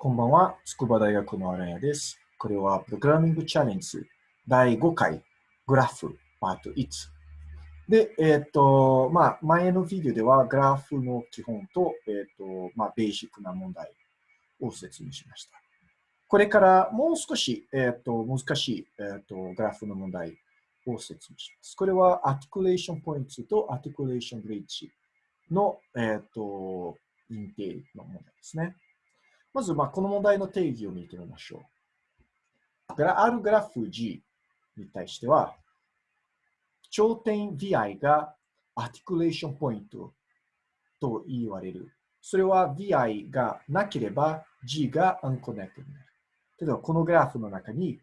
こんばんは、筑波大学の荒谷です。これはプログラミングチャレンジ第5回グラフパート1。で、えっ、ー、と、まあ、前のビデオではグラフの基本と、えっ、ー、と、まあ、ベーシックな問題を説明しました。これからもう少し、えっ、ー、と、難しい、えっ、と、グラフの問題を説明します。これは articulation point と articulation bridgeの、えっ、と、インテーの問題ですね。まず、まあ、この問題の定義を見てみましょう。あるグラフ G に対しては、頂点 VI が articulation point と言われる。それは VI がなければ G が unconnected になる。例えば、このグラフの中に、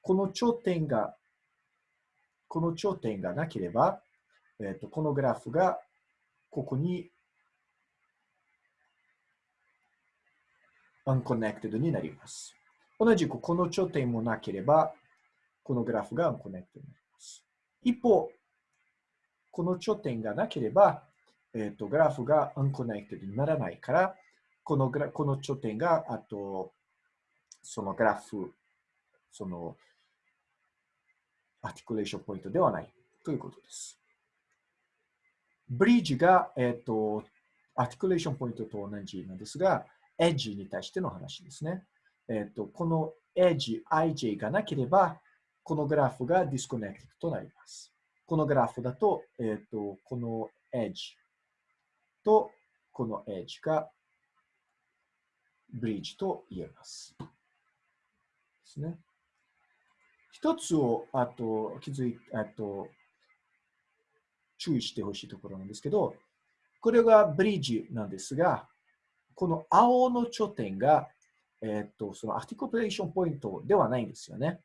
この頂点が、この頂点がなければ、えっとこのグラフがここに unconnected になります。同じくこの頂点もなければ、このグラフが unconnected になります。一方、この頂点がなければ、えっ、ー、と、グラフが unconnected にならないから、このグラこの頂点が、あと、そのグラフ、その、 articulation point ではないということです。ブリッジが、えっ、ー、と、 articulation point と同じなんですが、エッジに対しての話ですね。えっ、ー、と、このエッジ ij がなければ、このグラフが disconnect となります。このグラフだと、えっ、ー、と、このエッジとこのエッジがブリッジと言えます。ですね。一つを、あと、気づい、あと、注意してほしいところなんですけど、これがブリッジなんですが、この青の頂点が、えっ、と、その articulation point ではないんですよね。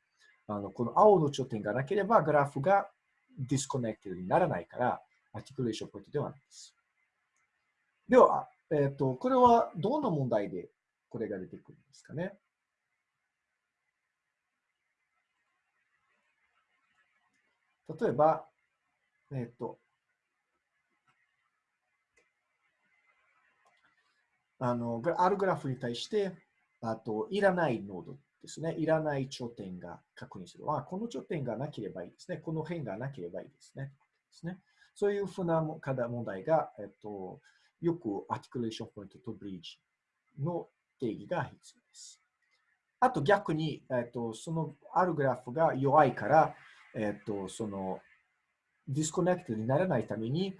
あのこの青の頂点がなければ、グラフがdisconnected にならないから、 articulation point ではないです。では、えっ、と、これはどんな問題でこれが出てくるんですかね？例えば、えっ、と、あの、あるグラフに対して、あと、いらないノードですね。いらない頂点が確認する。あ、この頂点がなければいいですね。この辺がなければいいですね。ですねそういうふうな課題問題が、えっと、よく articulation point とブリッジの定義が必要です。あと逆に、えっと、そのあるグラフが弱いから、えっと、その disconnect にならないために、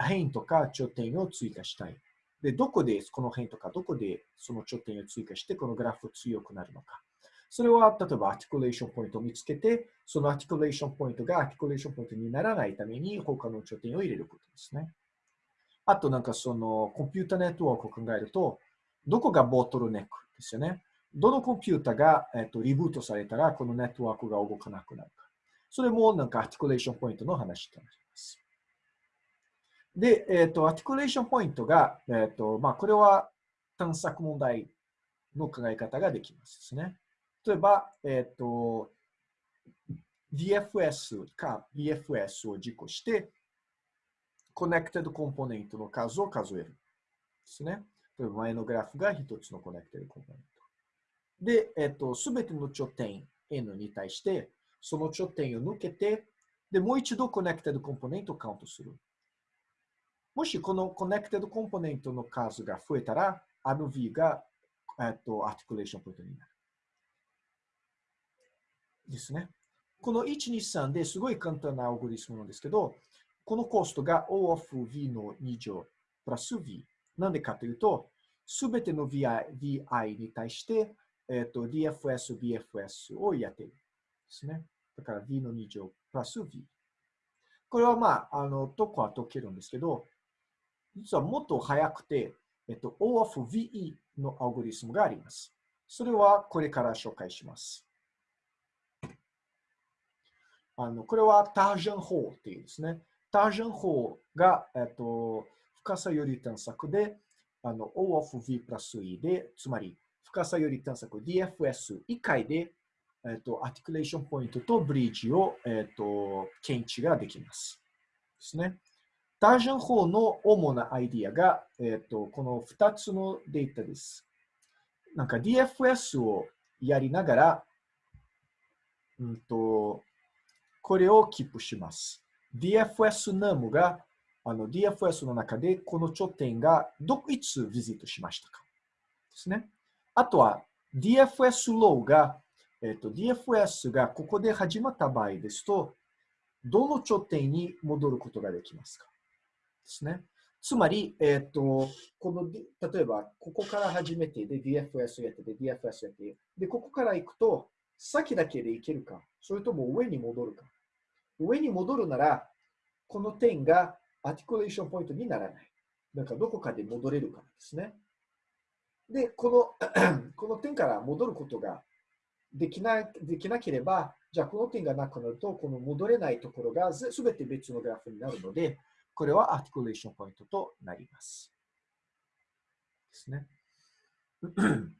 辺とか頂点を追加したい。で、どこでこの辺とか、どこでその頂点を追加して、このグラフ強くなるのか。それは、例えば、 articulation point を見つけて、その articulation point が articulation point にならないために、他の頂点を入れることですね。あと、なんかその、コンピュータネットワークを考えると、どこがボトルネックですよね。どのコンピュータが、えっと、リブートされたら、このネットワークが動かなくなるか。それも、なんか articulation point の話となります。で、えっ、ー、と、 articulation point が、えっ、ー、と、まあ、これは探索問題の考え方ができますですね。例えば、えっ、ー、と、DFS か BFS を実行して、connected component の数を数える。ですね。例えば前のグラフが一つの connected component。で、えっ、と、すべての頂点 N に対して、その頂点を抜けて、で、もう一度 connected component をカウントする。もしこの connected component の数が増えたら、あの V が、えっと、 articulation point になる。ですね。この1、2、3ですごい簡単なアオグリスムなんですけど、このコストが O of V の2乗プラス V。なんでかというと、すべての VI, VI に対して、えっと、DFS、BFS をやっている。ですね。だから V の2乗プラス V。これはまあ、あの、どこは解けるんですけど、実はもっと早くて、えっと、O of VE のアルゴリスムがあります。それはこれから紹介します。あのこれはタージャン法っていうですね。タージャン法が、えっと、深さより探索で、あの O of V plus E で、つまり深さより探索 DFS 1回で、えっと、 articulation point とブリッジを、えっと、検知ができます。ですね。タージャン法の主なアイディアが、えっ、ー、と、この2つのデータです。なんか DFS をやりながら、うんと、これをキープします。DFS ナムが、あの DFS の中でこの頂点がどいつビジットしましたかですね。あとは DFS ローが、えっ、と、DFS がここで始まった場合ですと、どの頂点に戻ることができますかですね。つまり、えっ、と、この、例えば、ここから始めて、で、DFS やって、で、DFS やって、で、ここから行くと、先だけで行けるか、それとも上に戻るか。上に戻るなら、この点が articulation point にならない。だか、どこかで戻れるからですね。で、この この点から戻ることができなできなければ、じゃあこの点がなくなると、この戻れないところがすべて別のグラフになるので、これは articulation point となります。ですね。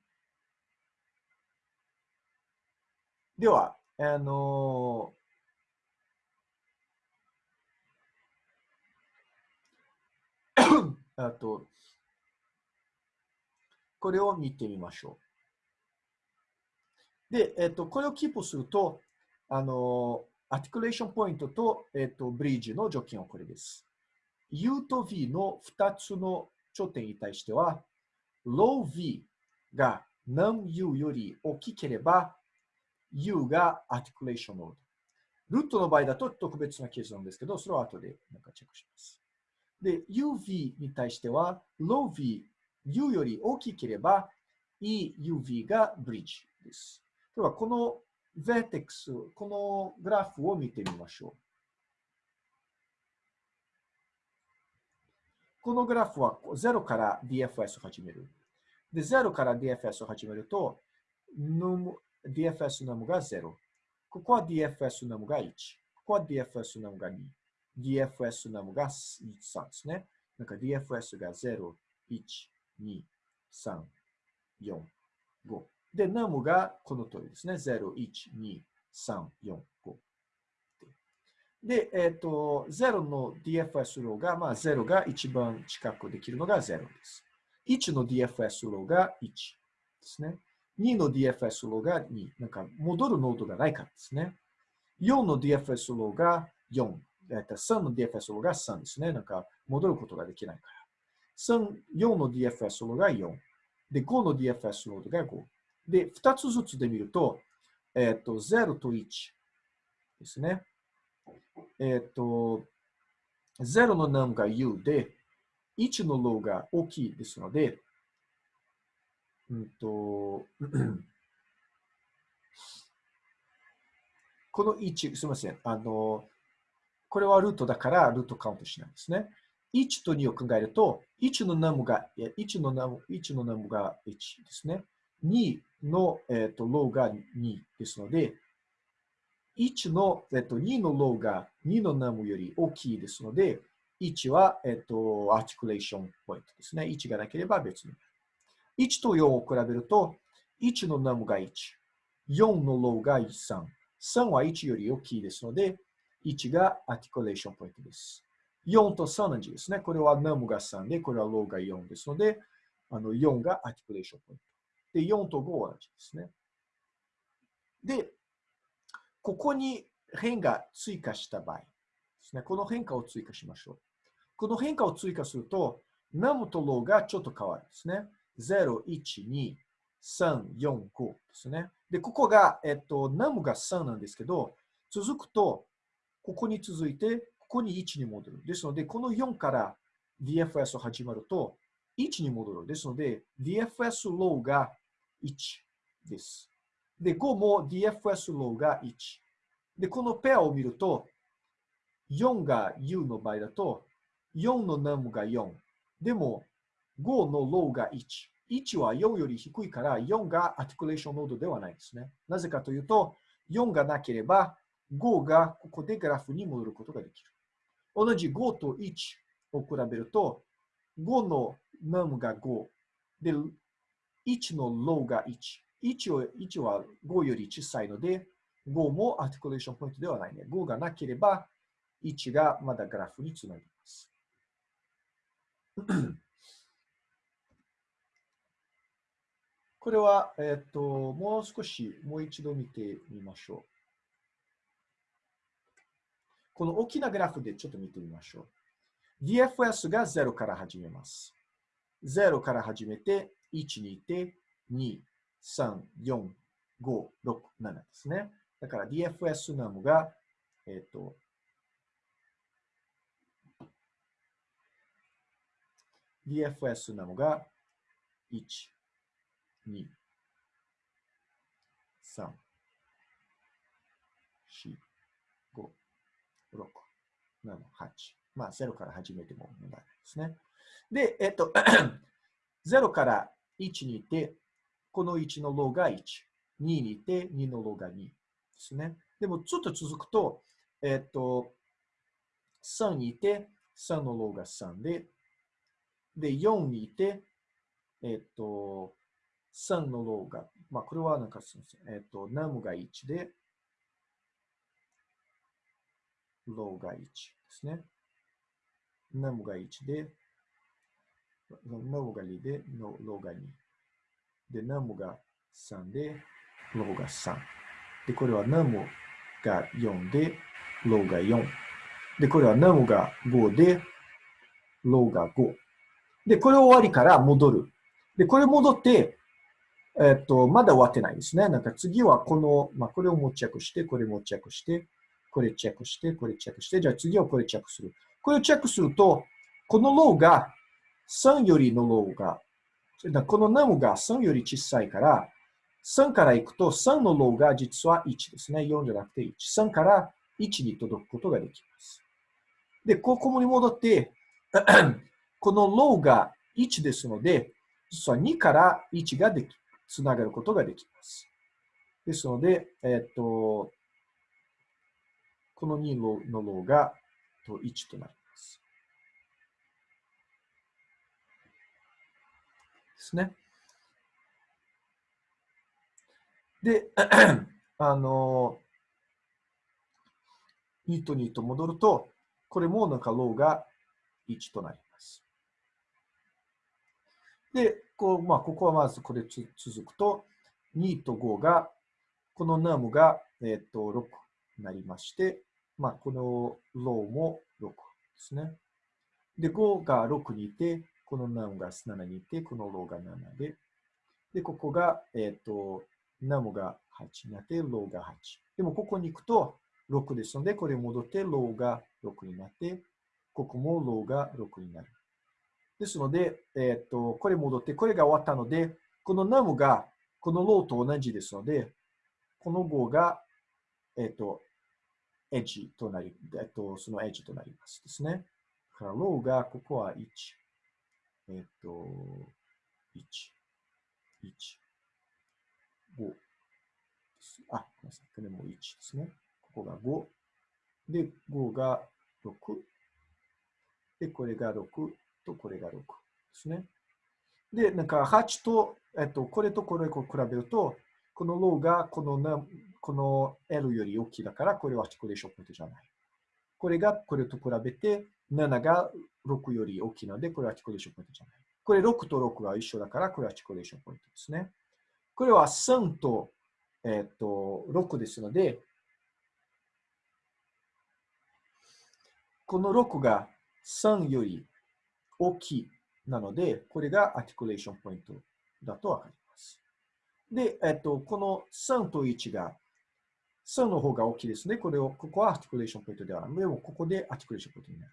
では、あの あと、これを見てみましょう。で、えっと、これをキープすると、あの、 articulation point と、えっと、ブリッジの条件はこれです。U と V の2つの頂点に対しては、low V が num U より大きければ、U が articulation node。ルートの場合だと特別なケースなんですけど、それは後でなんかチェックします。で、UV に対しては、low V、U より大きければ、EUV がブリッジです。では、この vertex、このグラフを見てみましょう。このグラフは0から DFS を始める。で、0から DFS を始めると、num, DFS ナムが0。ここは DFS ナムが1。ここは DFS ナムが2。DFS ナムが3ですね。なんか DFS が0、1、2、3、4、5。で、 num がこの通りですね。0、1、2、3、4、5。で、えっ、ー、と、0の DFS low が、まあ、0が一番近くできるのが0です。1の DFS ローが1ですね。2の DFS ローが2。なんか、戻るノードがないからですね。4の DFS ローが4。えっと、3の DFS ローが3ですね。なんか、戻ることができないから。3、4の DFS ローが4。で、5の DFS ロードが5。で、2つずつで見ると、えっと、0と1ですね。えっ、と、0の num が u で、1の l o が大きいですので、うんと、この1、すみません。あの、これはルートだからルートカウントしないんですね。1と2を考えると、1の num が、1の num, 1の num が1ですね。2の、えーと、 low が2ですので、1の、えっと、2の low が2の num より大きいですので、1は、えっと、 articulation point ですね。1がなければ別に。1と4を比べると、1の num が1、4の low が3、3は1より大きいですので、1が articulation point です。4と3の字ですね。これは num が3で、これは low が4ですので、あの4が articulation point。で、4と5は同じですね。で、ここに辺が追加した場合ですね。この辺を追加しましょう。この辺を追加すると、num と low がちょっと変わるんですね。0、1、2、3、4、5ですね。で、ここが、えっと、 num が3なんですけど、続くと、ここに続いて、ここに1に戻る。ですので、この4から DFS を始まると、1に戻る。ですので、DFS low が1です。で、5も DFS low が1。で、このペアを見ると、4が U の場合だと、4の num が4。でも、5のローが1。1は4より低いから、4がアティクレーションノードではないですね。なぜかというと、4がなければ、5がここでグラフに戻ることができる。同じ5と1を比べると、5の num が5。で、1のローが1。1は ,1 は5より小さいので、5も articulation point ではないね。5がなければ、1がまだグラフにつなぎます。これは、えっ、と、もう少し、もう一度見てみましょう。この大きなグラフでちょっと見てみましょう。DFS が0から始めます。0から始めて、1にいて、2、3、4、5、6、7ですね。だから DFS ナムが、えっ、と、DFS ナムが1、2、3、4、5、6、7、8。まあ、0から始めても問題ないですね。で、えっと、0から1にいて、この1のロが1。2にいて、2のロが2ですね。でも、ちょっと続くと、えっと、3にいて、3のロが3で、で、4にいて、えっと、3のロが、まあ、これはなんかすみません。えっと、ナムが1で、low が1ですね。 num が1で、 num が2で、 low が2。で、 num が3で、 low が3。で、これは num が4で、 low が4。で、これは num が5で、 low が5。で、これ終わりから戻る。で、これ戻って、えっと、まだ終わってないですね。なんか次はこの、まあ、これをチェックして、これチェックして、これチェックして、これチェックして、じゃあ次はこれチェックする。これをチェックすると、この low が3よりの low が、この num が3より小さいから、3から行くと3の low が実は1ですね。4じゃなくて1。3から1に届くことができます。で、ここに戻って、この low が1ですので、実は2から1ができ、つながることができます。ですので、えっ、と、この2のローが1となります。ですね。で、あの、2と2と戻ると、これもなんかローが1となります。で、こうまあ、ここはまずこれつ続くと、2と5が、この num が、えっ、と6になりまして、まあ、この low も6ですね。で、5が6にいて、この num が7にいて、この low が7で、で、ここが、えっ、と、 num が8になって、 low が8。でも、ここに行くと6ですので、これ戻って、 low が6になって、ここも low が6になる。ですので、えっ、と、これ戻って、これが終わったので、この num がこの low と同じですので、この5が、えっ、と、エッジとなり、えっと、そのエッジとなりますですね。だから、 low が、ここは1。えっと、1、1、5。あ、ごめんなさい。これも1ですね。ここが5。で、5が6。で、これが6とこれが6ですね。で、なんか8と、えっと、これとこれを比べると、この low がこのなこの L より大きいだから、これは articulation point じゃない。これがこれと比べて、7が6より大きいので、これは articulation point じゃない。これ6と6が一緒だから、これは articulation point ですね。これは3と,、えー、と6ですので、この6が3より大きいなので、これが articulation point だとわかります。で、えっと、この3と1が、3の方が大きいですね。これを、ここは articulation point ではない。でも、ここで articulation point になる。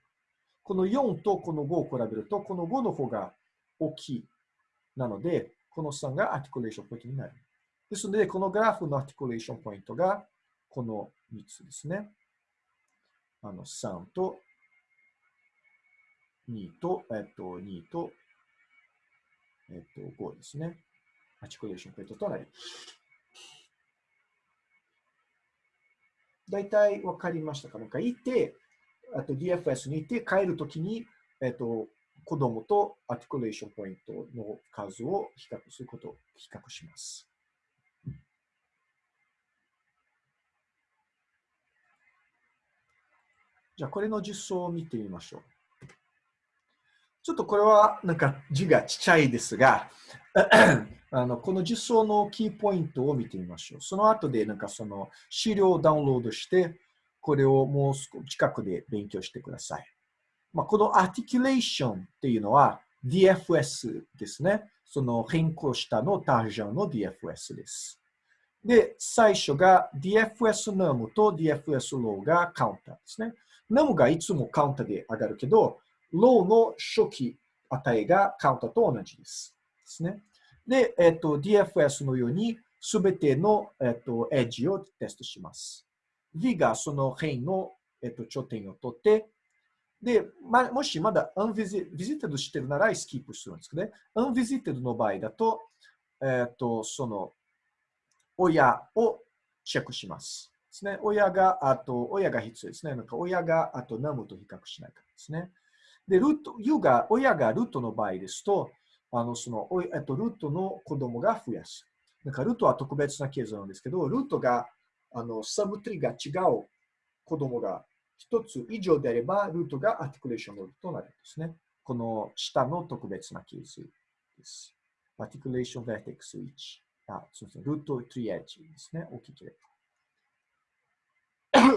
この4とこの5を比べると、この5の方が大きい。なので、この3が articulation point になる。ですので、このグラフの articulation point が、この3つですね。あの、3と2と、えっと、2と、えっと、5ですね。 articulation point となります。大体分かりましたか？なんかいて、あと DFS にいて帰るときに、えっと、子供と articulation point の数を比較することを比較します。じゃあ、これの実装を見てみましょう。ちょっとこれはなんか字がちっちゃいですが、あのこの実装のキーポイントを見てみましょう。その後でなんかその資料をダウンロードして、これをもう少し近くで勉強してください。まあ、このアーティキュレーションっていうのは DFS ですね。その変更したのタージョンの DFS です。で、最初が DFS num と DFS low がカウンターですね。num がいつもカウンターで上がるけど、low の初期値がカウンターと同じです。ですね。で、えっと、DFS のようにすべての、えっと、エッジをテストします。V がその辺の、えっと、頂点を取って、で、ま、もしまだ unvisited してるならスキップするんですけどね。unvisited の場合だと、えっと、その、親をチェックします。ですね。親が、あと、親が必要ですね。なんか親が、あと、ナムと比較しないからですね。で、ルート、U が、親がルートの場合ですと、あの、その、えっと、ルートの子供が増やす。なんか、ルートは特別なケースなんですけど、ルートが、あの、 subtree が違う子供が一つ以上であれば、ルートが articulation root となるんですね。この下の特別なケースです。 articulation vertex 1。あ、そうですね。ルート3エッジですね。大きければ。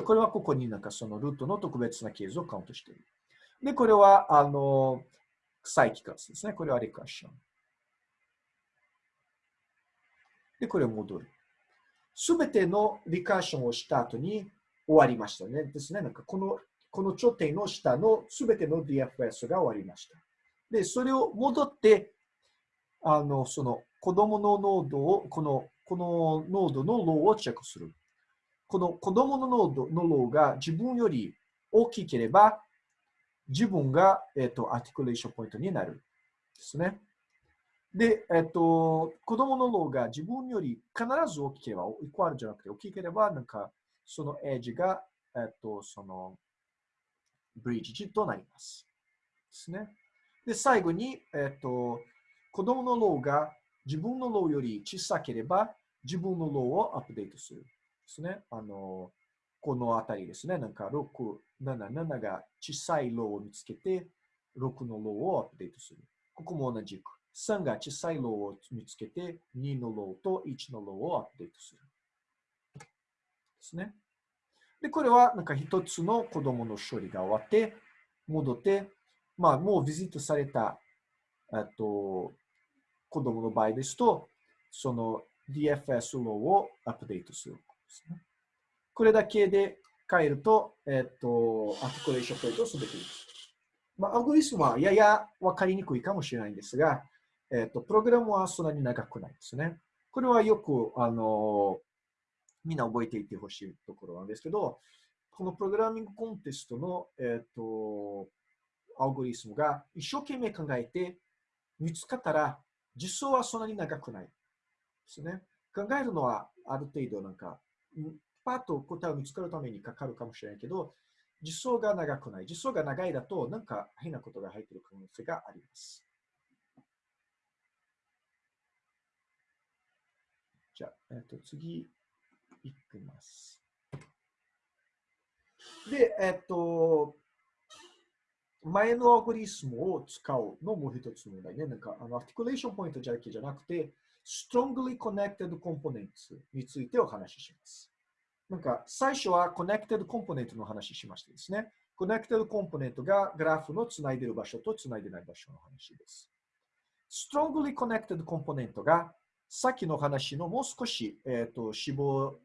これはここになんかそのルートの特別なケースをカウントしている。で、これは、あの、サイキカスですね。これは recursion。で、これを戻る。すべての recursion をした後に終わりましたね。ですね。なんかこの、この頂点の下のすべての DFS が終わりました。で、それを戻って、あの、その子供のノードを、この、このノードの low をチェックする。この子供のノードの low が自分より大きければ、自分が、えっ、と、 articulation point になる。ですね。で、えっ、と、子供の low が自分より必ず大きければ、イコールじゃなくて大きければ、なんか、そのエッジが、えっ、と、その、ブリッジとなります。ですね。で、最後に、えっ、と、子供の low が自分の low より小さければ、自分の low をアップデートする。ですね。あの、このあたりですね。なんか6、7、7が小さい low を見つけて、6の low をアップデートする。ここも同じく。3が小さい low を見つけて、2の low と1の low をアップデートする。ですね。で、これはなんか一つの子供の処理が終わって、戻って、まあもう visit された、えっと、子供の場合ですと、その DFS ローをアップデートするですね。これだけで変えると、えっ、と、 articulation point をすべています。まあ、アルゴリズムはややわかりにくいかもしれないんですが、えっ、と、プログラムはそんなに長くないですね。これはよく、あの、みんな覚えていてほしいところなんですけど、このプログラミングコンテストの、えっ、と、アルゴリスムが一生懸命考えて見つかったら実装はそんなに長くないですね。考えるのはある程度なんか、パッと答えを見つかるためにかかるかもしれないけど、実装が長くない。実装が長いだと、なんか変なことが入っている可能性があります。じゃあ、えっと、次、いきます。で、えっと、前のアルゴリズムを使うのも一つの問題ね。なんか、あの、 articulation point だけじゃなくて、strongly connected components についてお話しします。なんか、最初は connected component の話しましたですね。connected component がグラフのつないでる場所とつないでない場所の話です。strongly connected component がさっきの話のもう少し、えっ、ー、と絞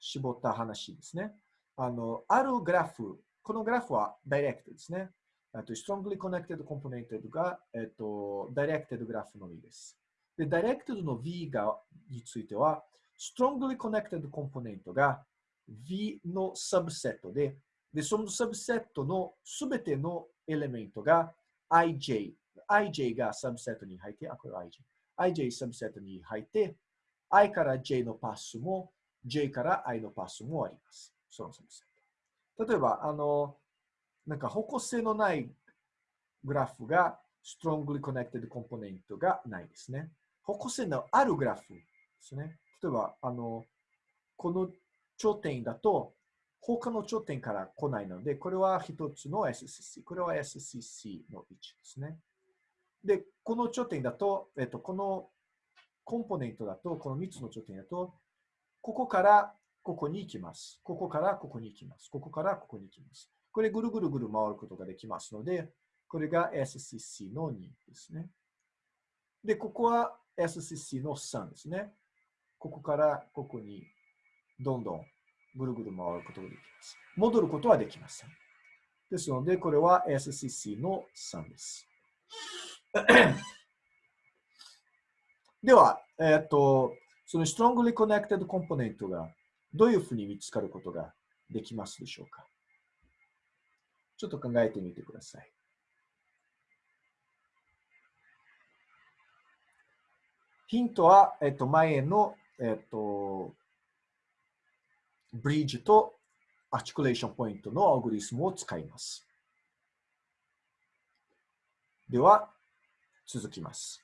絞った話ですね。あの、あるグラフ、このグラフは direct ですね。と strongly connected component が、えっと、directed グラフのみです。で、directed の V がについては、strongly connected component が V のサブセットで、で、そのサブセットのすべてのエレメントが IJ、IJ がサブセットに入って、あ、これ IJ。IJ サブセットに入って、I から J のパスも、J から I のパスもあります。そのサブセット。例えば、あの、なんか方向性のないグラフが strongly connected component がないですね。方向性のあるグラフですね。例えば、あの、この頂点だと、他の頂点から来ないので、これは一つの SCC。これは SCC の位置ですね。で、この頂点だと、えっと、このコンポーネントだと、この3つの頂点だと、ここからここに行きます。ここからここに行きます。ここからここに行きます。これぐるぐるぐる回ることができますので、これが SCC の2ですね。で、ここは SCC の3ですね。ここからここにどんどんぐるぐる回ることができます。戻ることはできません。ですので、これは SCC の3です。では、えっ、と、その strongly connected component がどういうふうに見つかることができますでしょうか？ちょっと考えてみてください。ヒントは、えっと、前の、えっと、ブリッジと articulation point のアルゴリズムを使います。では、続きます。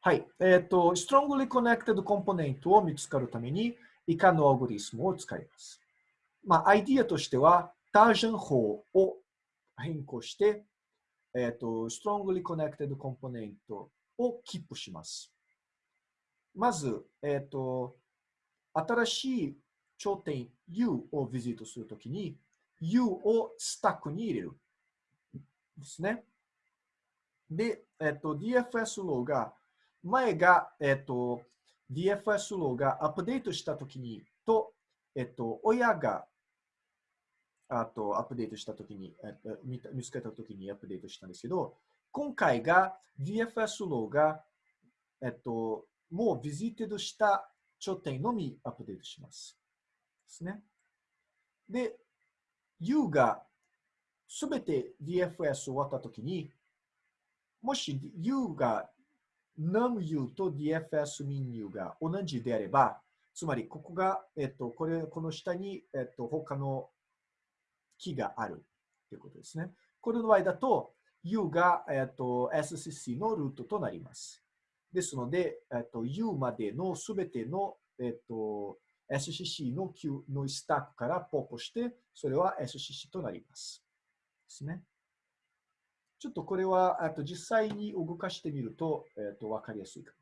はい。えっ、ー、と、strongly connected component を見つかるために、以下のアルゴリズムを使います。まあ、アイディアとしては、 Tarjan 法を変更して、えっ、ー、と、strongly connected component をキープします。まず、えっ、ー、と、新しい頂点 U をビジットするときに、U をスタックに入れる。ですね。で、えっと、DFS ローが、前が、えっと、DFS ローがアップデートしたときに、と、えっと、親が、あと、アップデートしたときに、えっと、見つけたときにアップデートしたんですけど、今回が DFS ローが、えっと、もうビジットした頂点のみアップデートします。ですね。で、U がすべて DFS 終わったときに、もし U が NumU と DFS min U が同じであれば、つまりここが、えっと、これ、この下に、えっと、他の木があるということですね。これの場合だと、U が、えっと、SCC のルートとなります。ですので、えっと、U までのすべての、えっと、SCC の Q のスタックからポップして、それは SCC となります。ですね。ちょっとこれは、あと実際に動かしてみると、え、ー、と、わかりやすいか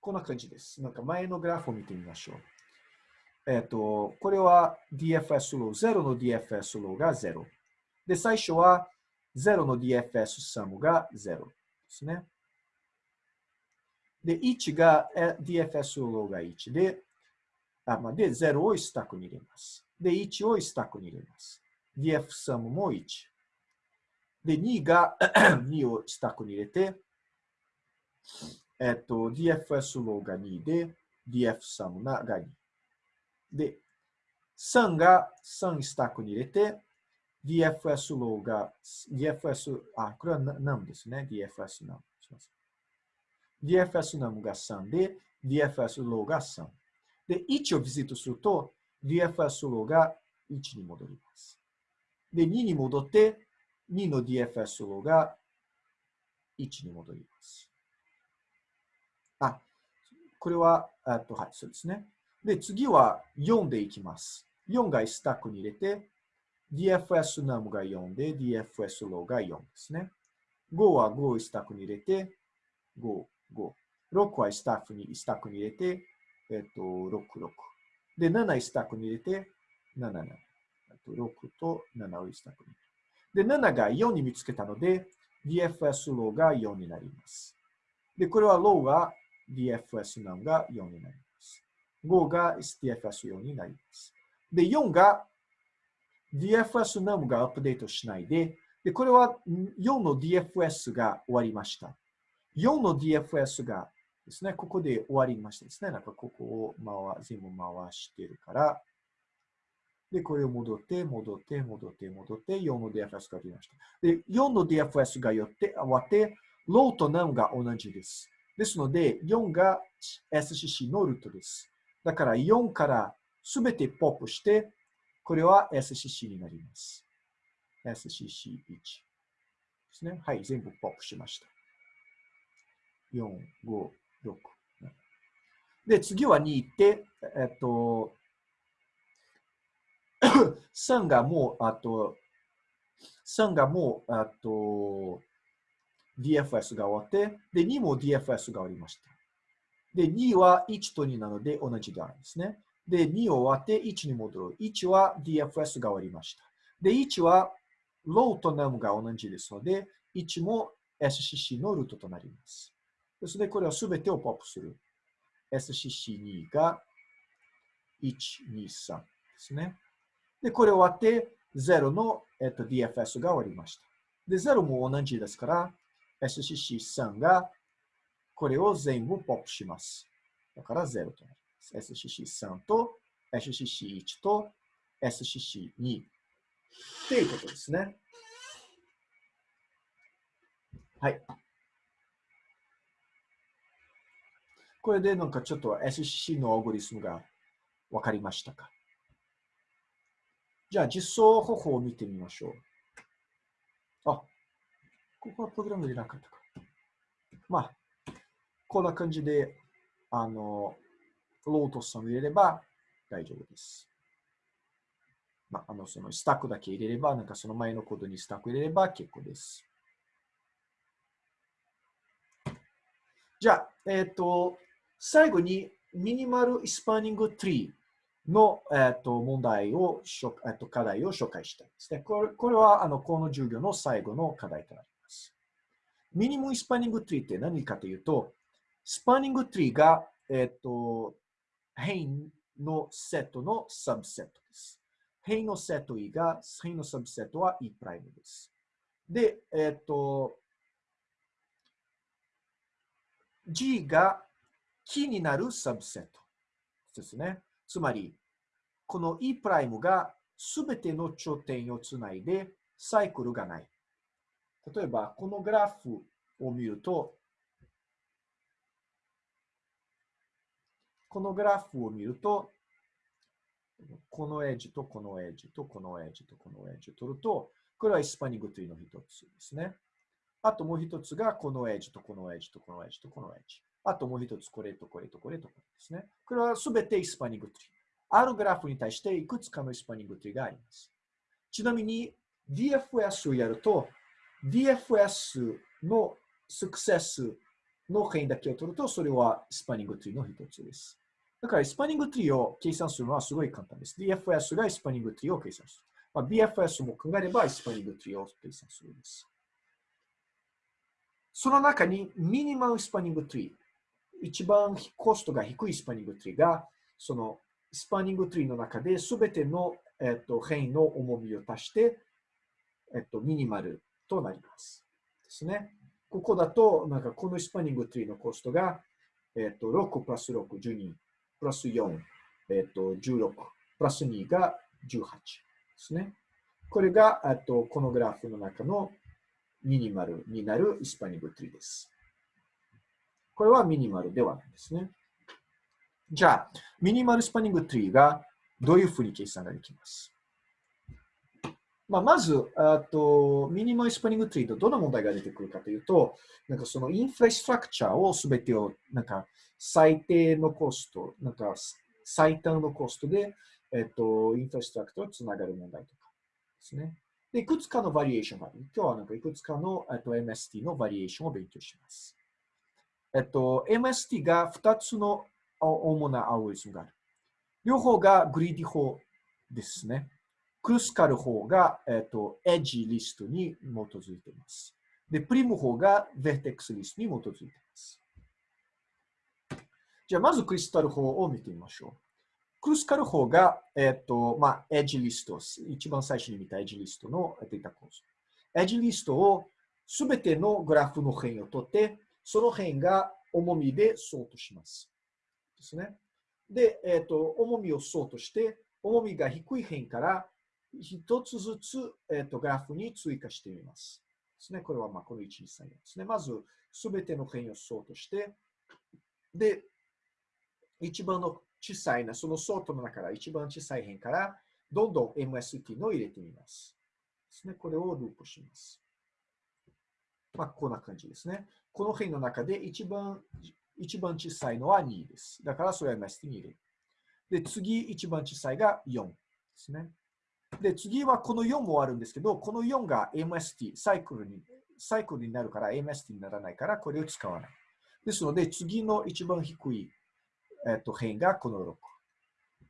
こんな感じです。なんか前のグラフを見てみましょう。えっ、ー、と、これは DFS low、0の DFS low が0。で、最初は0の DFS サムが0ですね。で、1が DFS ローが1で、あまあ、で、0をスタックに入れます。で、1をスタックに入れます。 DFS num も1。で、2が 2をスタックに入れて、えっと、DFS low が2で、 DFS num が2。で、3が3スタックに入れて、DFS low が、DFS、あ、これは何ですね。DFS num。DFS num が3で、DFS low が3。で、1をビジットすると、DFS ローが1に戻ります。で、2に戻って、2の DFS ローが1に戻ります。あ、これは、あと、はい、そうですね。で、次は4でいきます。4がスタックに入れて、DFS ナムが4で、DFS ローが4ですね。5は5をスタックに入れて、5、5。6はスタッフに、スタックに入れて、えっと、6、6。で、7スタックに入れて、7、7。と6と7をスタックに。で、7が4に見つけたので、DFS ローが4になります。で、これはローが DFS ナムが4になります。5が DFS4 になります。で、4が DFS ナムがアップデートしないで、で、これは4の DFS が終わりました。4の DFS がですね、ここで終わりましたですね。なんかここを回全部回してるから、で、これを戻って、戻って、戻って、戻って、4の DFS が出ました。で、4の DFS がよって終わって、ローとナムが同じです。ですので、4が SCC のルートです。だから4からすべてポップして、これは SCC になります。SCC1 ですね。はい、全部ポップしました。4、5、6。で、次は2行って、えっと、3がもう、あと、3がもう、あと、DFS が終わって、で、2も DFS が終わりました。で、2は1と2なので同じであるんですね。で、2を終わって1に戻る。1は DFS が終わりました。で、1はローとナムが同じですので、1も SCC のルートとなります。ですので、これはすべてをポップする。SCC2 が1、2、3ですね。で、これ終わって、0の、えっと、DFS が終わりました。で、0も同じですから、SCC3 がこれを全部ポップします。だから0となります。SCC3 と SCC1 と SCC2 っていうことですね。はい。これでなんかちょっと SCC のアルゴリスムがわかりましたか？じゃあ実装方法を見てみましょう。あ、ここはプログラムでなかったか。まあ、こんな感じで、あの、ロートスを入れれば大丈夫です。まあ、あの、そのスタックだけ入れれば、なんかその前のコードにスタック入れれば結構です。じゃあ、えっ、ー、と、最後に minimal spanning tree の、えー、と問題を、えー、と課題を紹介したいですね。これこれはあのこの授業の最後の課題となります。 minimal spanning tree って何かというと、スパニングツリーが、えっ、ー、と、変のセットのサブセットです。変のセット E が、変のサブセットは E' です。で、えっ、ー、と、G がキーになるサブセットですね。つまり、この E' がすべての頂点をつないでサイクルがない。例えば、このグラフを見ると、このグラフを見ると、このエッジとこのエッジとこのエッジとこのエッジを取ると、これはイスパニングトリーの一つですね。あともう一つがこのエッジとこのエッジとこのエッジとこのエッジ。あともう一つ、これとこれとこれとこれですね。これはすべてイスパニングトリー。あるグラフに対していくつかのスパニングトリがあります。ちなみに DFS をやると、DFS のスクセスの変だけを取ると、それはスパニングトリーの一つです。だから、スパニングトリーを計算するのはすごい簡単です。DFS がスパニングトリーを計算する。まあ、BFS も考えればスパニングトリーを計算するんです。その中にミニマルスパニングトリー、一番コストが低いスパニングトリーが、そのスパニングトリーの中で全ての、えっと、変異の重みを足して、えっと、ミニマルとなります。ですね。ここだと、なんかこのスパニングトリーのコストが、えっと、6プラス6、12、プラス4、えっと、16、プラス2が18ですね。これが、あと、このグラフの中のミニマルになるスパニングトリーです。これはミニマルではないですね。じゃあ、ミニマルスパニングトリーがどういうふうに計算ができます？まあ、まずあと、ミニマルスパニングトリーとどんな問題が出てくるかというと、なんかそのインフラストラクチャーをすべてを、なんか最低のコスト、なんか最短のコストで、えっと、インフラストラクチャーをつながる問題とかですね。で、いくつかのバリエーションがある。今日はなんかいくつかのえっと MST のバリエーションを勉強します。えっと、MST が2つの主なアルゴリズムがある。両方がグリーディ法ですね。クルスカル法が、えっと、エッジリストに基づいています。で、プリム法がベーテックスリストに基づいています。じゃあ、まずクリスタル法を見てみましょう。クルスカル法が、えっと、まあ、エッジリスト、一番最初に見たエッジリストのデータ構造。エッジリストをすべてのグラフの辺を取って、その辺が重みでソートします。ですね。で、え、ー、と、重みをソートして、重みが低い辺から一つずつ、え、ー、とグラフに追加してみます。ですね。これはまあこの1、2、3ですね。まず、すべての辺をソートして、で、一番の小さいな、そのソートの中から一番小さい辺から、どんどん MST の入れてみます。ですね。これをループします。まあ、こんな感じですね。この辺の中で一番、一番小さいのは2です。だからそれは MST に入れる。で、次、一番小さいが4ですね。で、次はこの4もあるんですけど、この4が MST、サイクルに、サイクルになるから MST にならないから、これを使わない。ですので、次の一番低い、えっと、辺がこの6。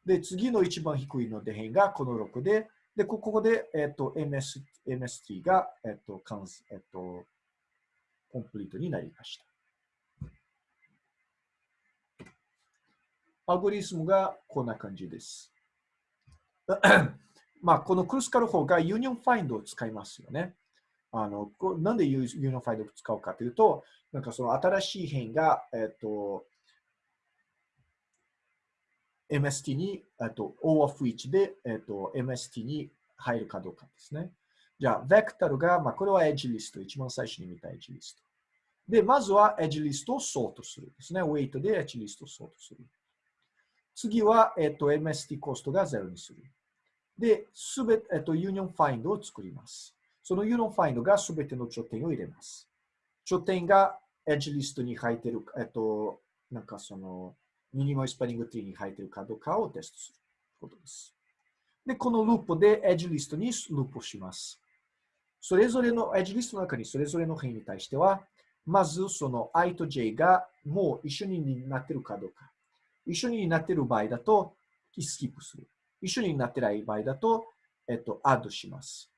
で、次の一番低いので辺がこの6で、で、ここで、えっと、MS、MST が、えっと、かんえっと、コンプリートになりました。アルゴリスムがこんな感じです。まあ、このクルスカル法が union find を使いますよね。あのなんで union find を使うかというと、なんかその新しい辺が、えっと、MST に、えっと、O of one で、えっと、MST に入るかどうかですね。じゃあ、 vector が、まあ、これは edge list、一番最初に見た edge list。で、まずは edge list をソートするですね。ウェイトで edge list をソートする。次は、えっと、MST コストが0にする。で、すべて、えっと、 union find を作ります。その union find がすべての頂点を入れます。頂点が edge list に入っている、えっと、なんかその、 minimal spanning tree に入ってるかどうかをテストすることです。で、このループで edge list にループします。それぞれの edge list の中にそれぞれの辺に対しては、まずその i と j がもう一緒になってるかどうか。一緒になってる場合だと、スキップする。一緒になってない場合だと、えっと、アッドします。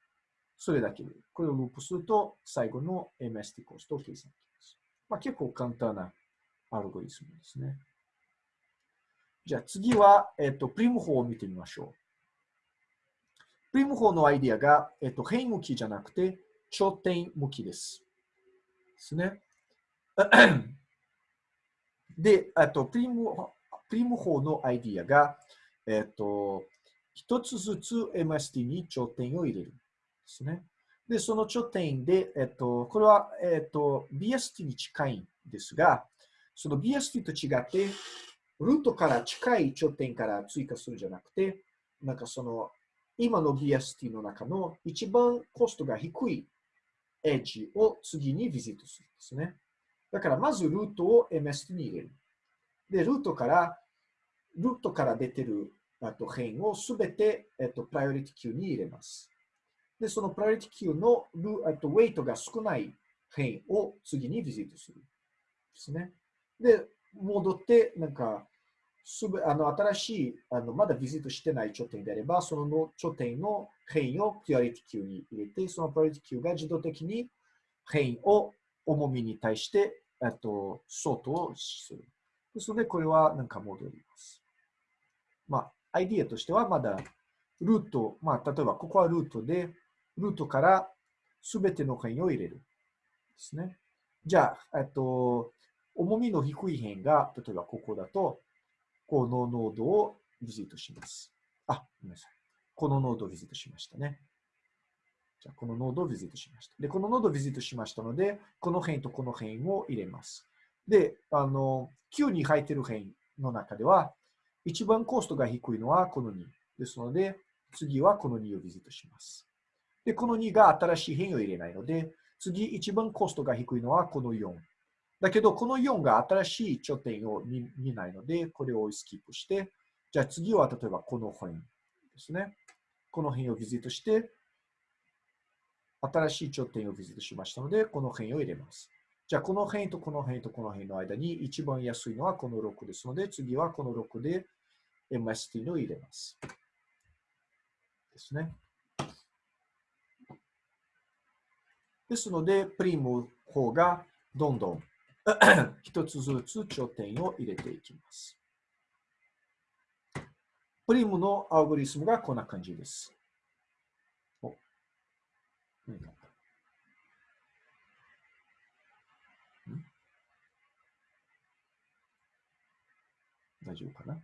それだけで。これをループすると、最後の MST コストを計算できます。まあ、結構簡単なアルゴリスムですね。じゃあ次は、えっと、プリム法を見てみましょう。プリム法のアイディアが、えっと、変向きじゃなくて、頂点向きです。ですね。で、あと、プリム、プリム法のアイディアが、えっと、一つずつ MST に頂点を入れる。ですね。で、その頂点で、えっと、これは、えっと、BST に近いんですが、その BST と違って、ルートから近い頂点から追加するじゃなくて、なんかその、今の BST の中の一番コストが低いエッジを次にビジットするんですね。だからまずルートを MST に入れる。で、ルートから、ルートから出てるあと辺をすべて、えっと、プライオリティ Q に入れます。で、そのプライオリティ Q のルあとウェイトが少ない辺を次にビジットする。ですね。で、戻って、なんか、すべあの新しいあの、まだビジットしてない頂点であれば、その頂点の変をプライオリティ Q に入れて、そのプライオリティ Q が自動的に変を重みに対して、えっと、ソートをする。ですので、これはなんか戻ります。まあ、アイディアとしてはまだルート、まあ、例えばここはルートで、ルートからすべての変異を入れる。ですね。じゃあ、えっと、重みの低い辺が、例えばここだと、このノードをビジットします。あ、ごめんなさい。このノードをビジットしましたね。じゃあ、このノードをビジットしました。で、このノードをビジットしましたので、この辺とこの辺を入れます。で、あの、Q に入ってる辺の中では、一番コストが低いのはこの2。ですので、次はこの2をビジットします。で、この2が新しい辺を入れないので、次一番コストが低いのはこの4。だけど、この4が新しい頂点を見ないので、これをスキップして、じゃあ次は例えばこの辺ですね。この辺をビジットして、新しい頂点をビジットしましたので、この辺を入れます。じゃあ、この辺とこの辺とこの辺の間に一番安いのはこの6ですので、次はこの6で MST を入れます。ですね。ですので、プリム方がどんどん 一つずつ頂点を入れていきます。プリムのアルゴリスムがこんな感じです。お何か大丈夫かな、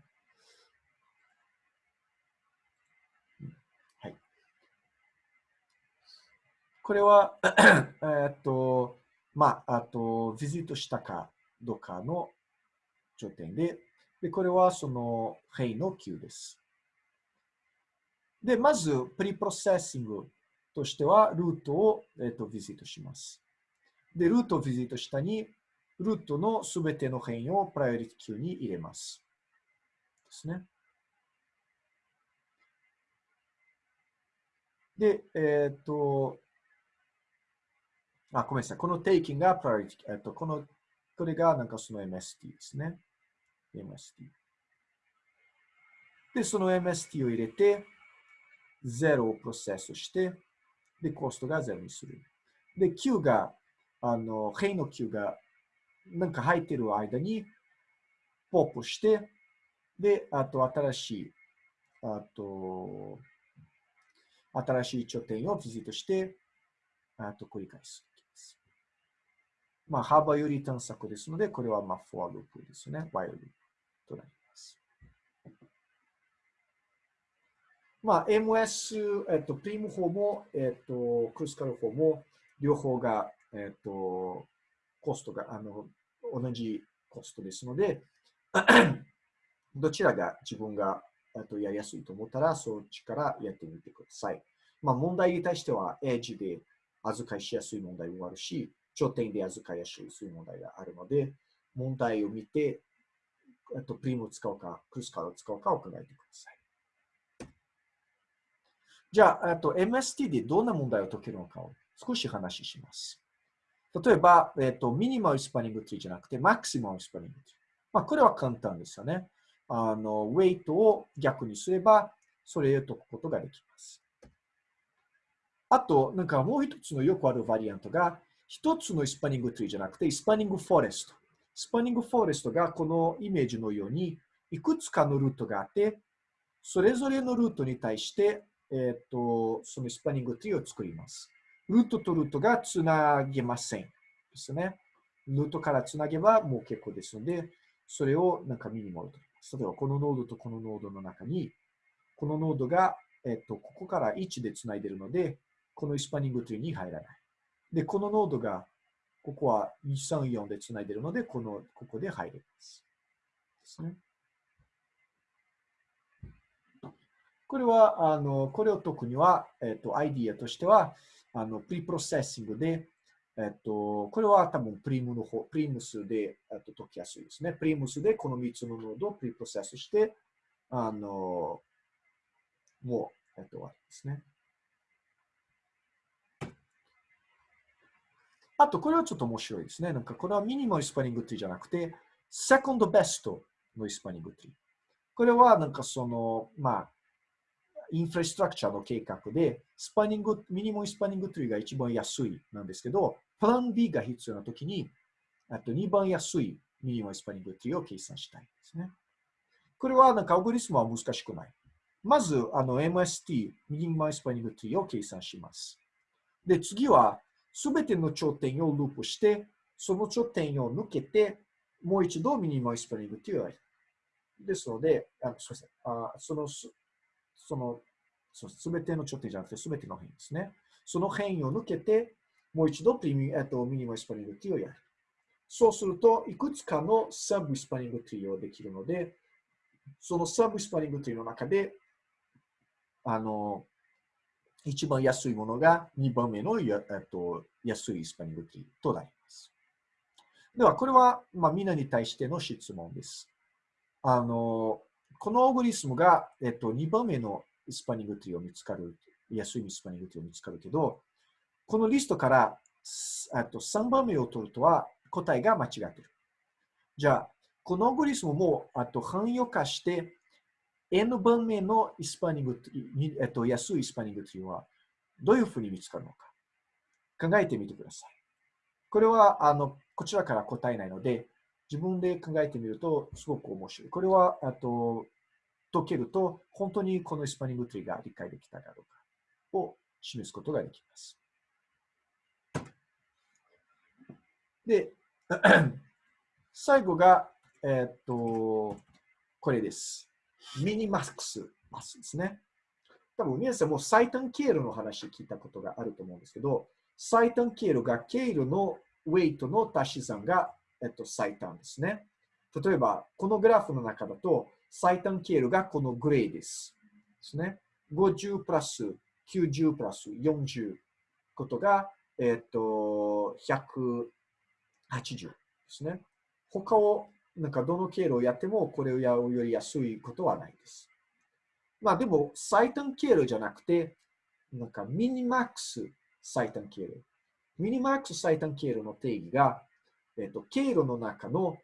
これは えっと、まあ、あと、ビジットしたかどうかの頂点で、で、これはその、辺の queue です。で、まず、 preprocessing としては、ルートを、えっと、 visit します。で、ルートを visit したに、ルートのすべての変異をプライオリティ Q に入れます。ですね。で、えっ、と、あ、ごめんなさい。この taking が priority、えっと、この、これがなんかその MST ですね。MST。で、その MST を入れて、0をプロセスして、で、コストが0にする。で、Q が、あの、辺の Q が、なんか入ってる間に、ポップして、で、あと新しい、あと、新しい頂点をビジットして、あと繰り返す。まあ、幅より探索ですので、これはまあ、フォアループですね。ワイルループとなります。まあ、MS、えっと、プリム法も、えっと、クルスカル法も、両方が、えっと、コストが、あの、同じコストですので、どちらが自分がとやりやすいと思ったら、そっちからやってみてください。まあ、問題に対しては、エッジで預かりしやすい問題もあるし、頂点で預かりやすい問題があるので、問題を見て、えっとプリムを使うか、クルスカルを使うかを考えてください。じゃあ、あと MST でどんな問題を解けるのかを少し話します。例えば、えっと、ミニマルスパニングツリーじゃなくて、マクシマルスパニングツリー。まあ、これは簡単ですよね。あの、ウェイトを逆にすれば、それを解くことができます。あと、なんかもう一つのよくある variant が、一つの spanning tree じゃなくて、 spanning forest。spanning forest がこのイメージのように、いくつかのルートがあって、それぞれのルートに対して、えっ、ー、と、その spanning tree を作ります。ルートとルートがつなげません。ですね。ルートからつなげばもう結構ですので、それをなんかミニモルと。例えば、このノードとこのノードの中に、このノードが、えっ、ー、と、ここから1でつないでるので、この spanning tree に入らない。で、このノードが、ここは234でつないでるので、この、ここで入れます。ですね。これは、あの、これを解くには、えっ、と、アイディアとしては、あの、 preprocessing で、えっと、これは多分プリムの方、 Prim's で、えっと、解きやすいですね。 Prim's でこの3つのノードを preprocess して、あの、もう、えっと、終わりですね。あと、これはちょっと面白いですね。なんか、これは minimal spanning tree じゃなくて、 second best の spanning tree。これは、なんかその、まあ、インフラストラクチャーの計画で、 spanning、minimal spanning tree が一番安いなんですけど、プラン B が必要なときに、あと2番安い minimal spanning tree を計算したいですね。これはなんかアルゴリスムは難しくない。まず、あの MST、ミニマルスパニングツリーを計算します。で、次は、すべての頂点をループして、その頂点を抜けて、もう一度 minimal spanning tree をやる。ですので、あのすみませんあその、その、すべての頂点じゃなくて、すべての辺ですね。その辺を抜けて、もう一度プリミ、えっと、ミニマルスパニングティーをやる。そうすると、いくつかのサブスパニングティーをできるので、そのサブスパニングティーの中で、あの、一番安いものが2番目のや、えっと、安いスパニングティーとなります。では、これは、まあ、みんなに対しての質問です。あの、このオーグリスムが、えっと、2番目のスパニングティーを見つかる、安いスパニングティーを見つかるけど、このリストからあと3番目を取るとは答えが間違ってる。じゃあ、このオグリスムもあと汎用化して N 番目のイスパニング、えっと、安いイスパニングというのはどういうふうに見つかるのか考えてみてください。これはあのこちらから答えないので自分で考えてみるとすごく面白い。これはあと解けると本当にこのイスパニングツリーが理解できたかどうかを示すことができます。で、最後が、え、っと、これです。ミニマックスマスですね。多分皆さんも最短経路の話聞いたことがあると思うんですけど、最短経路が経路のウェイトの足し算が、えっと、最短ですね。例えば、このグラフの中だと、最短経路がこのグレーです。ですね。50プラス90プラス40ことが、えっと、180ですね。他を、なんかどの経路をやってもこれをやるより安いことはないです。まあでも、最短経路じゃなくて、なんかミニマックス最短経路。ミニマックス最短経路の定義が、えっと、経路の中の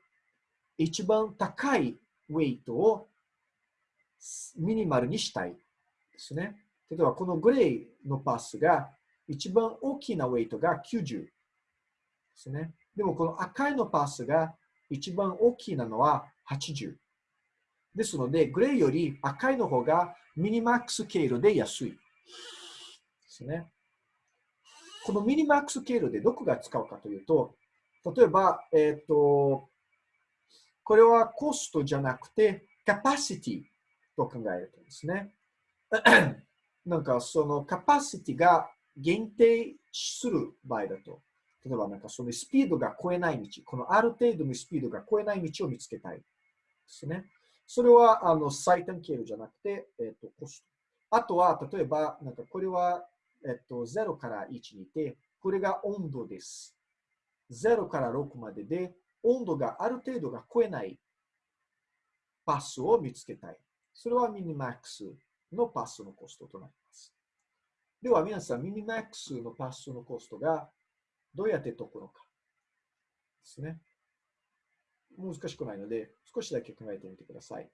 一番高いウェイトをミニマルにしたいですね。例えば、このグレーのパスが一番大きなウェイトが90ですね。でも、この赤いのパスが一番大きいなのは80。ですので、グレーより赤いの方がミニマックス経路で安い。ですね。このミニマックス経路でどこが使うかというと、例えば、えっ、ー、と、これはコストじゃなくて、カパシティと考えるとですね。なんかそのカパシティが限定する場合だと、例えばなんかそのスピードが超えない道、このある程度のスピードが超えない道を見つけたいですね。それはあの最短経路じゃなくて、えっ、とコスト。あとは、例えば、なんかこれは、えっ、と0から1にいて、これが温度です。0から6までで、温度がある程度が超えないパスを見つけたい。それはミニマックスのパスのコストとなります。では皆さん、ミニマックスのパスのコストがどうやって解くのかですね。難しくないので、少しだけ考えてみてください。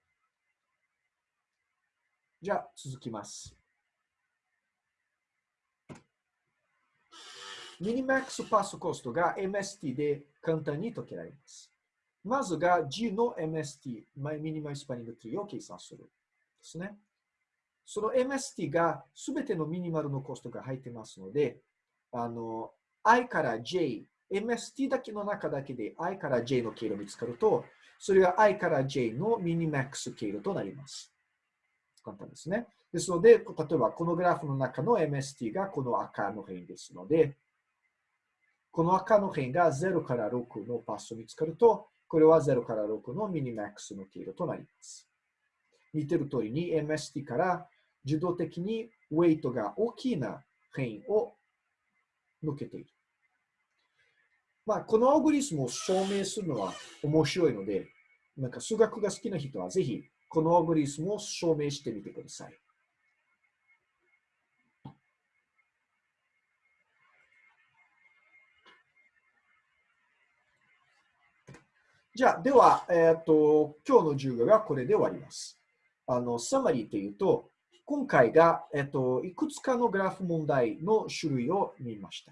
じゃあ、続きます。ミニマックスパスコストが MST で簡単に解けられます。まずが G の MST、ミニマイスパニングツリーを計算する。ですね。その MST がすべてのミニマルのコストが入ってますので、あの、I から J、MST だけの中だけで I から J の経路見つかると、それは I から J のミニマックス経路となります。簡単ですね。ですので、例えばこのグラフの中の MST がこの赤の辺ですので、この赤の辺が0から6のパスを見つかると、これは0から6のミニマックスの経路となります。似てる通りに MST から自動的にウェイトが大きな辺を抜けている。まあ、このアオグリスムを証明するのは面白いので、なんか数学が好きな人はぜひこのアオグリスムを証明してみてください。じゃあ、では、えっ、ー、と、今日の授業がこれで終わります。あの、サマリーっていうと、今回が、えっ、と、いくつかのグラフ問題の種類を見ました。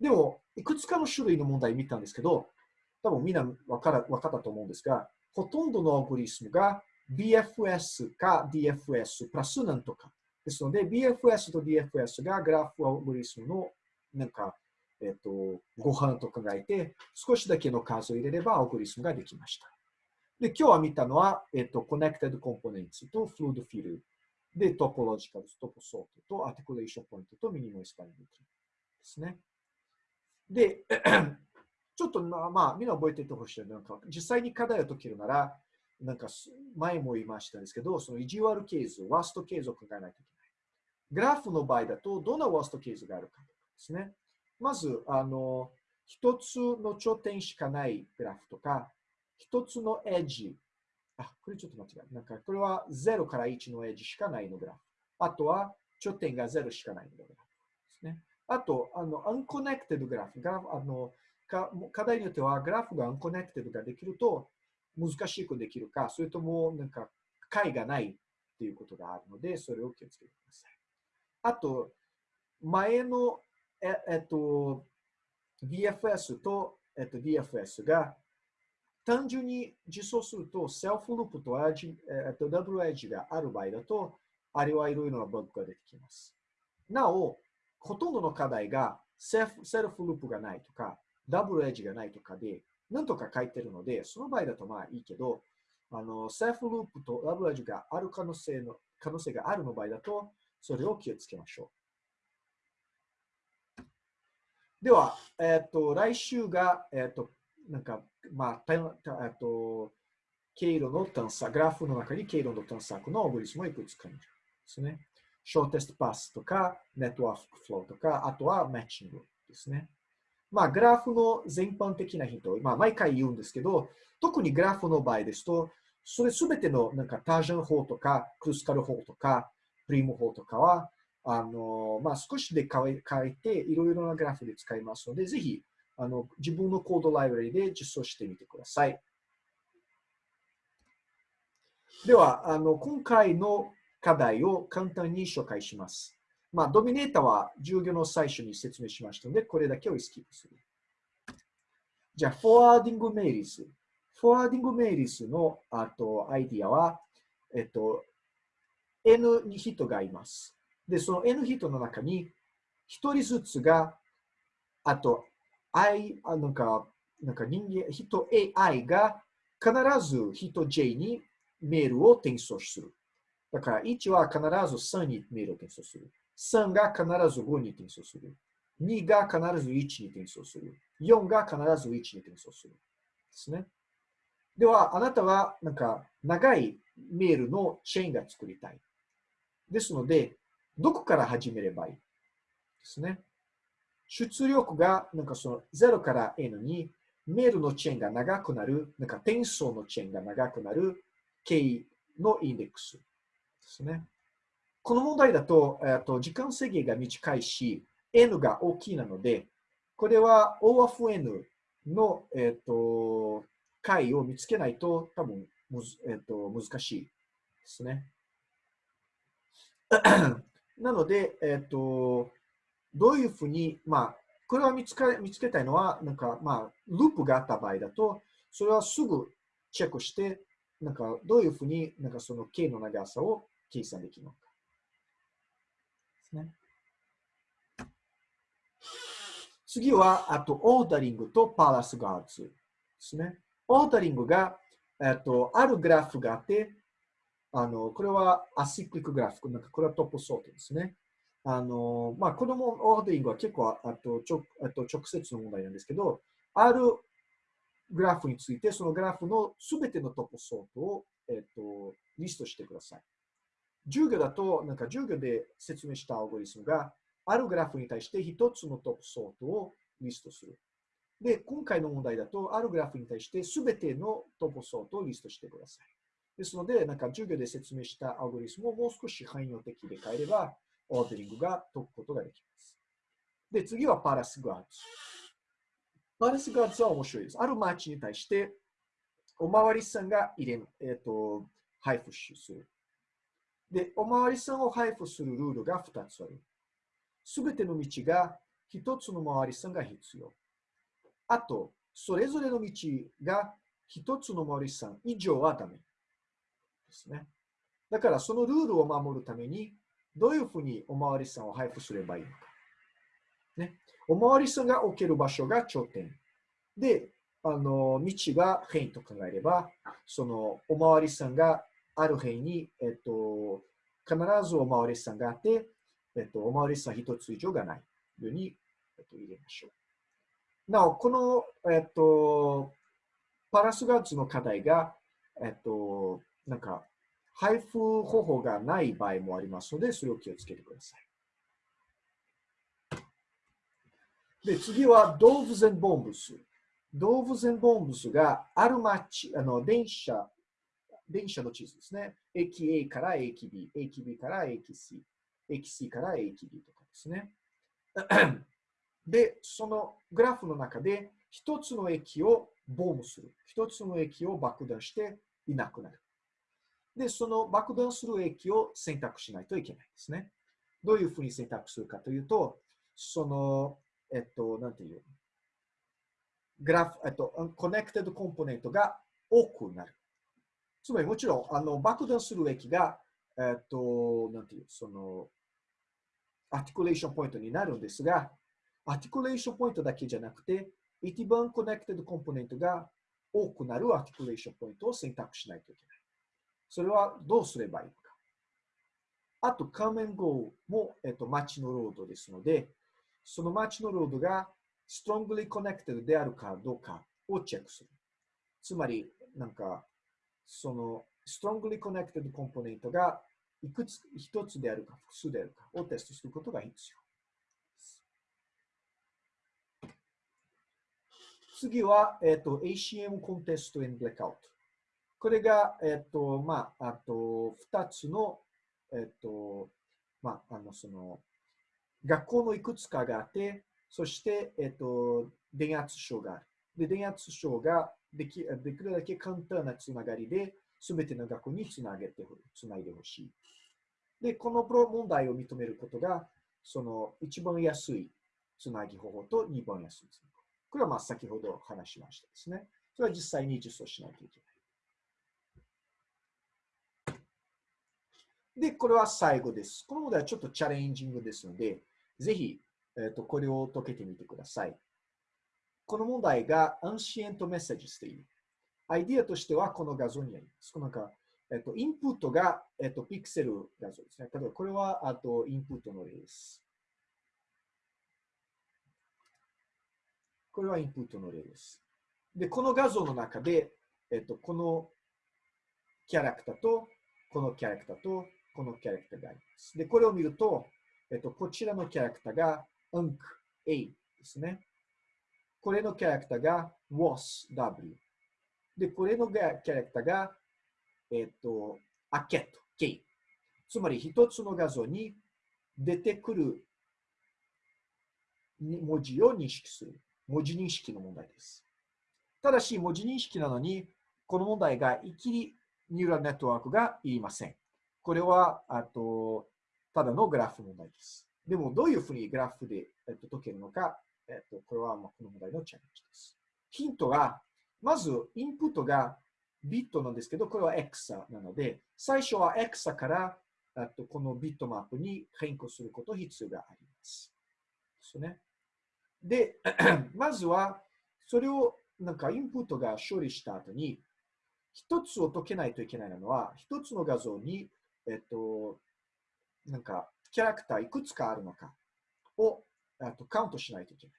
でも、いくつかの種類の問題見たんですけど、多分みんな分か分かったと思うんですが、ほとんどのアルゴリスムが BFS か DFS プラスなんとか。ですので、BFS と DFS がグラフアルゴリスムのなんかえっと、ご飯と考えて、少しだけの数を入れれば、アルゴリスムができました。で、今日は見たのは、えっと、Connected Components と Fluid Field で、Topological と Toposort と Articulation Point と Minimal Spanning Tree ですね。で、ちょっとまあ、まあ、みんな覚えていてほしい。なんか、実際に課題を解けるなら、なんか、前も言いましたんですけど、その意地悪ケース、ワーストケースを考えないといけない。グラフの場合だと、どんなワーストケースがあるかですね。まず、あの、一つの頂点しかないグラフとか、一つのエッジ。あ、これちょっと間違えなんか、これは0から1のエッジしかないのグラフ。あとは、頂点が0しかないのグラフですね。あと、あの、 unconnected graph。グラフあのか課題によっては、グラフが unconnected ができると、難しくできるか、それとも、なんか、解がないっていうことがあるので、それを気をつけてください。あと、前のええっと、BFS と、えっと、DFS が単純に実装すると、 self loop とエッジ、えっと、 double edge がある場合だと、あれはいろいろなバグが出てきます。なお、ほとんどの課題が self self loop がないとか、 double edge がないとかで、なんとか書いてるので、その場合だとまあいいけど、あの、 self loop と double edge がある可能性の、可能性があるの場合だと、それを気をつけましょう。では、えっ、ー、と、来週が、えっ、ー、と、なんか、まあ、えっ、と、経路の探索、グラフの中に経路の探索のオブリスムいくつか見るですね。ショーテストパスとか、ネットワークフローとか、あとはマッチングですね。まあ、グラフの全般的なヒント、まあ、毎回言うんですけど、特にグラフの場合ですと、それすべてのなんかタージャン法とか、クルスカル法とか、プリム法とかは、あの、まあ、少しで変えて、いろいろなグラフで使いますので、ぜひ、あの、自分のコードライブラリで実装してみてください。では、あの、今回の課題を簡単に紹介します。まあ、ドミネータは授業の最初に説明しましたので、これだけをスキップする。じゃあ、 forwarding emails。forwarding emails のあとアイディアは、えっと、N 人がいます。で、その N 人の中に、1人ずつが、あと、I、あなんか、なんか人間、人 AI が必ず人 J にメールを転送する。だから、1は必ず3にメールを転送する。3が必ず5に転送する。2が必ず1に転送する。4が必ず1に転送する。ですね。では、あなたは、なんか、長いメールのチェーンが作りたい。ですので、どこから始めればいい？ですね。出力が、なんかその0から N に、メールのチェーンが長くなる、なんか転送のチェーンが長くなる、K のインデックスですね。この問題だと、えっと時間制限が短いし、N が大きいなので、これは O of N の、えっと解を見つけないと多分むず、えっと難しいですね。なので、えっとどういうふうに、まあ、これは見つか見つけたいのは、なんか、まあ、ループがあった場合だと、それはすぐチェックして、なんか、どういうふうに、なんかその K の長さを計算できるのか。ですね。次は、あと、オーダリングとパラスガーズですね。オーダリングが、えっと、あるグラフがあって、あの、これはアシクリックグラフ、なんかこれはトップソートですね。あの、まあ、このオーダリングは結構、あと、ちょあと直接の問題なんですけど、あるグラフについて、そのグラフのすべての topsort を、えっと、リストしてください。授業だと、なんか授業で説明したアルゴリスムが、あるグラフに対して一つの topsort をリストする。で、今回の問題だと、あるグラフに対してすべての topsort をリストしてください。ですので、なんか授業で説明したアルゴリスムをもう少し汎用的で変えれば、 Ordering が解くことができます。で、次はパラスガーツ。パラスガーツは面白いです。ある町に対して、おまわりさんが入れ、えっ、ー、と、配布する。で、おまわりさんを配布するルールが2つある。すべての道が1つのおまわりさんが必要。あと、それぞれの道が1つのおまわりさん以上はダメ。ですね。だから、そのルールを守るために、どういうふうにおまわりさんを配布すればいいのか。ね。おまわりさんが置ける場所が頂点。で、あの、道が変と考えれば、そのおまわりさんがある辺に、えっと、必ずおまわりさんがあって、えっと、おまわりさん一つ以上がないように、えっと、入れましょう。なお、この、えっと、パラスガーツの課題が、えっと、なんか、配布方法がない場合もありますので、それを気をつけてください。で、次は、ドーブゼンボンブス。ドーブゼンボンブスがある町、あの、電車、電車の地図ですね。駅 A から駅 B、駅 B から駅 C、駅 C から駅 B とかですね。で、そのグラフの中で、一つの駅をボームする。一つの駅を爆弾していなくなる。で、その爆弾する駅を選択しないといけないですね。どういうふうに選択するかというと、その、えっと、なんていう、グラフ、えっと、 connected component が多くなる。つまりもちろん、あの、爆弾する駅が、えっと、なんていう、その、 articulation point になるんですが、 articulation point だけじゃなくて、一番 connected component が多くなる articulation point を選択しないといけない。それはどうすればいいのか。あと、 Come and Go も、えっと、街のロードですので、その街のロードが strongly connected であるかどうかをチェックする。つまり、なんか、その strongly connected コンポーネントがいくつ、一つであるか複数であるかをテストすることが必要。次は、えっ、と、ACM コンテスト in Blackout。これが、えっ、と、まあ、あと、二つの、えっ、と、まあ、あの、その、学校のいくつかがあって、そして、えっと、電圧症がある。で、電圧症ができできるだけ簡単なつながりで、すべての学校につなげて、つないでほしい。で、このプロ問題を認めることが、その一番安いつなぎ方法と二番安いつなぎ方法。これはまあ先ほど話しましたですね。それは実際に実装しないといけない。で、これは最後です。この問題はちょっとチャレンジングですので、ぜひ、えーと、これを解けてみてください。この問題が Ancient Messages という。アイディアとしてはこの画像にあります。このなんかえっと、インプットが、えっと、ピクセル画像ですね。例えば、これは、あと、インプットの例です。これはインプットの例です。で、この画像の中で、えっと、このキャラクターと、このキャラクターと、このキャラクターがあります。で、これを見ると、えっと、こちらのキャラクターが UNC A ですね。これのキャラクターが WAS W。で、これのキャラクターがえっ、と、アケット、K。つまり一つの画像に出てくる文字を認識する。文字認識の問題です。ただし、文字認識なのに、この問題がいきりニューラルネットワークがいりません。これは、あと、ただのグラフ問題です。でも、どういうふうにグラフで、えっと、解けるのか、えっと、これはまあこの問題のチャレンジです。ヒントは、まず、インプットがビットなんですけど、これは X なので、最初は X からあとこのビットマップに変更すること必要があります。ですね。で、まずは、それをなんかインプットが処理した後に、一つを解けないといけないのは、一つの画像に、えっと、なんか、キャラクターいくつかあるのかをあとカウントしないといけない。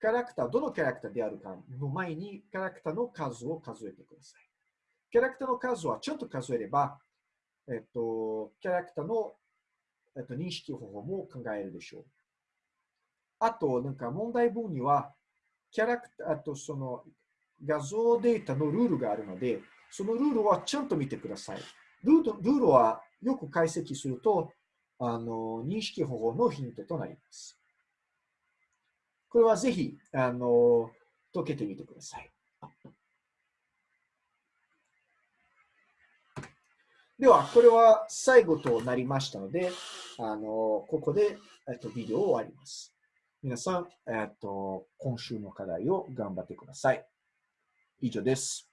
キャラクター、どのキャラクターであるかの前に、キャラクターの数を数えてください。キャラクターの数はちゃんと数えれば、えっと、キャラクターの、えっと、認識方法も考えるでしょう。あと、なんか問題文には、キャラクター、あとその画像データのルールがあるので、そのルールはちゃんと見てください。ルールルールはよく解析すると、あの認識方法のヒントとなります。これはぜひ、あの解けてみてください。では、これは最後となりましたので、あの、ここで、えっと、ビデオを終わります。皆さん、えっと、今週の課題を頑張ってください。以上です。